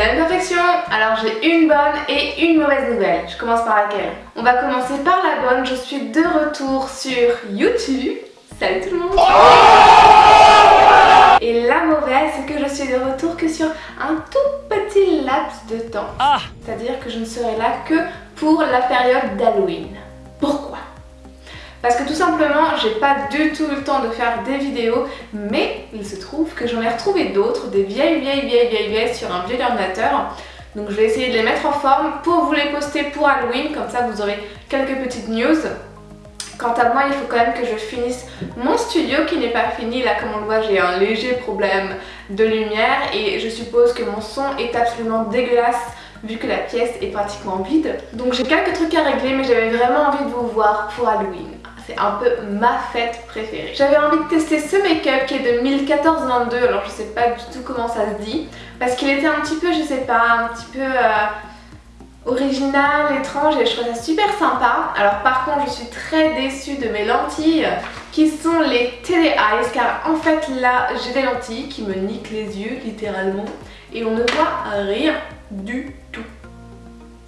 Attention Alors j'ai une bonne et une mauvaise nouvelle. Je commence par laquelle On va commencer par la bonne. Je suis de retour sur YouTube. Salut tout le monde Et la mauvaise, c'est que je suis de retour que sur un tout petit laps de temps. Ah C'est-à-dire que je ne serai là que pour la période d'Halloween. Pourquoi? Parce que tout simplement, j'ai pas du tout le temps de faire des vidéos, mais il se trouve que j'en ai retrouvé d'autres, des vieilles, vieilles, vieilles, vieilles, vieilles sur un vieil ordinateur. Donc je vais essayer de les mettre en forme pour vous les poster pour Halloween, comme ça vous aurez quelques petites news. Quant à moi, il faut quand même que je finisse mon studio qui n'est pas fini. Là, comme on le voit, j'ai un léger problème de lumière et je suppose que mon son est absolument dégueulasse vu que la pièce est pratiquement vide. Donc j'ai quelques trucs à régler, mais j'avais vraiment envie de vous voir pour Halloween. C'est un peu ma fête préférée. J'avais envie de tester ce make-up qui est de 1014-22, alors je sais pas du tout comment ça se dit, parce qu'il était un petit peu, je sais pas, un petit peu euh, original, étrange et je trouve ça super sympa. Alors par contre je suis très déçue de mes lentilles qui sont les Tele Eyes car en fait là j'ai des lentilles qui me niquent les yeux littéralement et on ne voit rien du tout.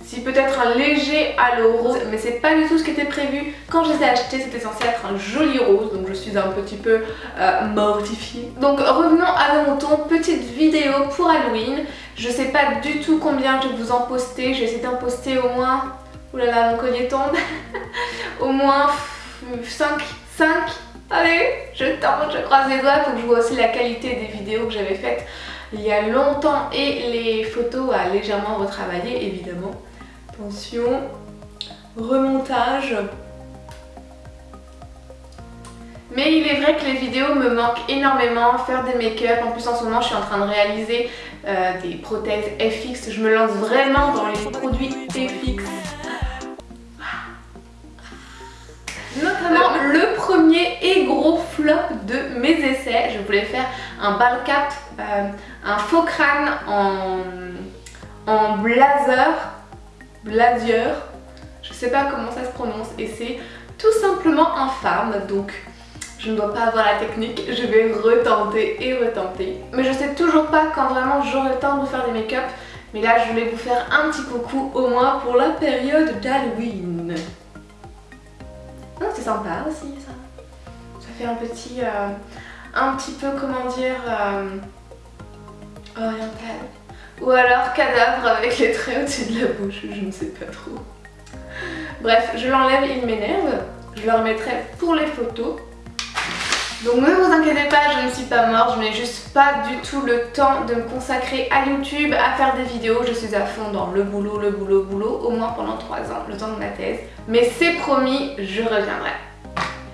Si peut-être un léger halo rose, mais c'est pas du tout ce qui était prévu. Quand je les ai achetés, c'était censé être un joli rose, donc je suis un petit peu euh, mortifiée. Donc revenons à mon ton, petite vidéo pour Halloween. Je sais pas du tout combien je vais vous en poster, je vais essayer d'en poster au moins... Oulala, mon collier tombe. au moins 5, 5 Allez, je tente, je croise les doigts, faut que je vois aussi la qualité des vidéos que j'avais faites il y a longtemps et les photos à légèrement retravailler évidemment. Attention, remontage. Mais il est vrai que les vidéos me manquent énormément, faire des make-up, en plus en ce moment je suis en train de réaliser euh, des prothèses FX, je me lance vraiment dans les produits FX. Notamment le premier et gros flop de mes essais, je voulais faire un ball cap, euh, un faux crâne en, en blazer Blazier, je sais pas comment ça se prononce et c'est tout simplement infâme donc je ne dois pas avoir la technique, je vais retenter et retenter. Mais je sais toujours pas quand vraiment j'aurai le temps de faire des make-up mais là je voulais vous faire un petit coucou au moins pour la période d'Halloween. c'est sympa aussi ça. Ça fait un petit, euh, un petit peu comment dire, euh, oriental. Ou alors cadavre avec les traits au-dessus de la bouche, je ne sais pas trop. Bref, je l'enlève, il m'énerve. Je le remettrai pour les photos. Donc ne vous inquiétez pas, je ne suis pas morte, je n'ai juste pas du tout le temps de me consacrer à YouTube, à faire des vidéos. Je suis à fond dans le boulot, le boulot, le boulot, au moins pendant 3 ans, le temps de ma thèse. Mais c'est promis, je reviendrai.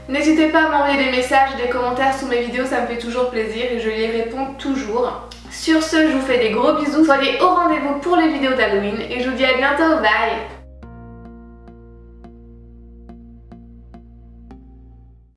N'hésitez pas à m'envoyer des messages, des commentaires sous mes vidéos, ça me fait toujours plaisir et je les réponds toujours. Sur ce, je vous fais des gros bisous, soyez au rendez-vous pour les vidéos d'Halloween et je vous dis à bientôt, bye